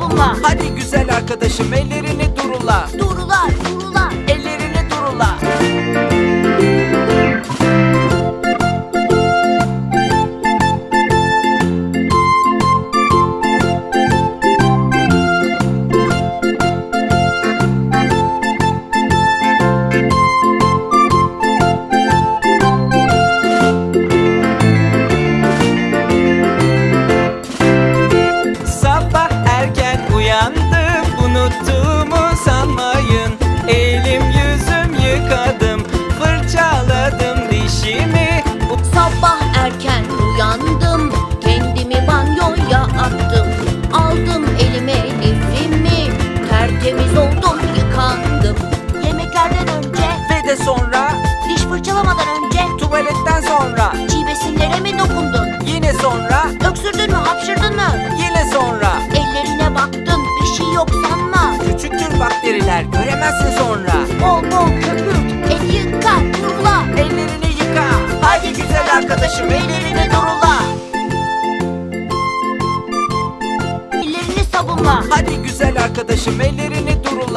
sabunla. Hadi güzel arkadaşım ellerini durula Durular, durular. Bakteriler göremezsin sonra Bol bol köpük, el yıka, kurula. Ellerini yıka Hadi güzel arkadaşım ellerini durula Ellerini sabunla. Hadi güzel arkadaşım ellerini durula